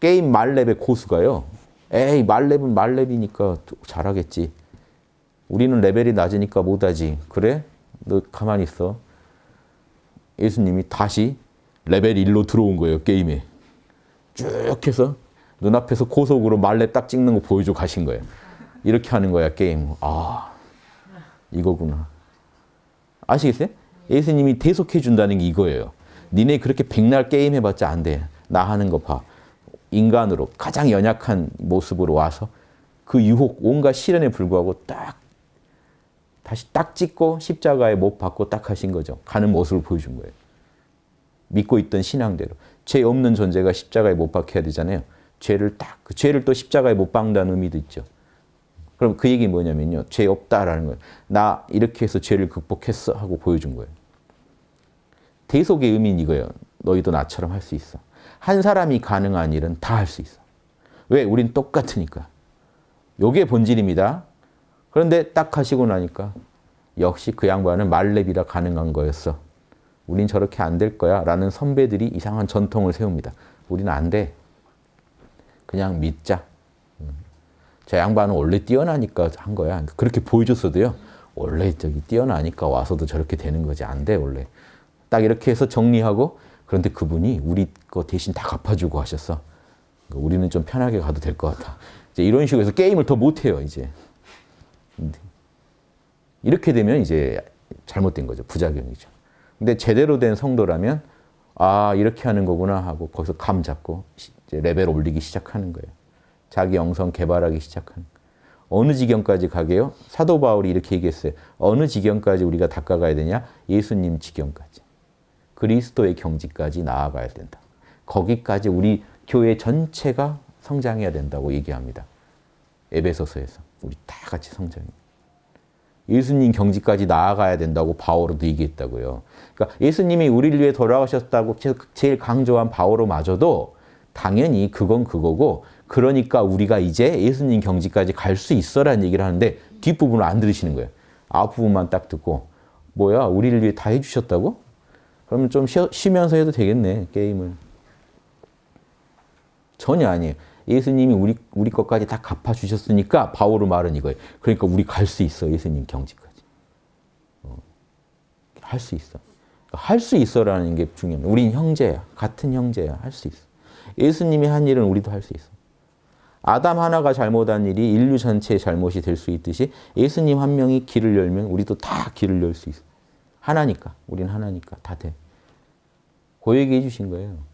게임 만렙의 고수가요. 에이 만렙은 만렙이니까 잘하겠지. 우리는 레벨이 낮으니까 못하지. 그래? 너 가만히 있어. 예수님이 다시 레벨 1로 들어온 거예요. 게임에. 쭉 해서 눈앞에서 고속으로 만렙 딱 찍는 거 보여줘 가신 거예요. 이렇게 하는 거야 게임. 아 이거구나. 아시겠어요? 예수님이 대속해 준다는 게 이거예요. 니네 그렇게 백날 게임 해봤자 안 돼. 나 하는 거 봐. 인간으로 가장 연약한 모습으로 와서 그 유혹, 온갖 시련에 불구하고 딱 다시 딱 찍고 십자가에 못 박고 딱 하신 거죠. 가는 모습을 보여준 거예요. 믿고 있던 신앙대로. 죄 없는 존재가 십자가에 못 박혀야 되잖아요. 죄를 딱, 그 죄를 또 십자가에 못 박는다는 의미도 있죠. 그럼 그 얘기 뭐냐면요. 죄 없다라는 거예요. 나 이렇게 해서 죄를 극복했어 하고 보여준 거예요. 대속의 의미는 이거예요. 너희도 나처럼 할 수 있어. 한 사람이 가능한 일은 다 할 수 있어. 왜? 우린 똑같으니까. 요게 본질입니다. 그런데 딱 하시고 나니까 역시 그 양반은 말렙이라 가능한 거였어. 우린 저렇게 안 될 거야 라는 선배들이 이상한 전통을 세웁니다. 우리는 안 돼. 그냥 믿자. 저 양반은 원래 뛰어나니까 한 거야. 그렇게 보여줬어도요. 원래 저기 뛰어나니까 와서도 저렇게 되는 거지. 안 돼, 원래. 딱 이렇게 해서 정리하고 그런데 그분이 우리 거 대신 다 갚아주고 하셨어. 우리는 좀 편하게 가도 될 것 같아. 이제 이런 식으로 해서 게임을 더 못해요, 이제. 이렇게 되면 이제 잘못된 거죠. 부작용이죠. 근데 제대로 된 성도라면 아 이렇게 하는 거구나 하고 거기서 감 잡고 이제 레벨 올리기 시작하는 거예요. 자기 영성 개발하기 시작하는 거예요. 어느 지경까지 가게요? 사도 바울이 이렇게 얘기했어요. 어느 지경까지 우리가 닦아가야 되냐? 예수님 지경까지. 그리스도의 경지까지 나아가야 된다. 거기까지 우리 교회 전체가 성장해야 된다고 얘기합니다. 에베소서에서. 우리 다 같이 성장해. 예수님 경지까지 나아가야 된다고 바오로도 얘기했다고요. 그러니까 예수님이 우리를 위해 돌아가셨다고 제일 강조한 바오로마저도 당연히 그건 그거고 그러니까 우리가 이제 예수님 경지까지 갈 수 있어라는 얘기를 하는데 뒷부분을 안 들으시는 거예요. 앞부분만 딱 듣고 뭐야 우리를 위해 다 해주셨다고? 그러면 좀 쉬, 면서 해도 되겠네 게임을. 전혀 아니에요. 예수님이 우리, 우리 것까지 다 갚아주셨으니까 바오로 말은 이거예요. 그러니까 우리 갈 수 있어 예수님 경지까지. 어, 할수 있어. 할 수 있어라는 게 중요합니다. 우린 형제야. 같은 형제야. 할 수 있어. 예수님이 한 일은 우리도 할 수 있어. 아담 하나가 잘못한 일이 인류 전체의 잘못이 될 수 있듯이 예수님 한 명이 길을 열면 우리도 다 길을 열 수 있어. 하나니까. 우린 하나니까. 다 돼. 그 얘기 해주신 거예요.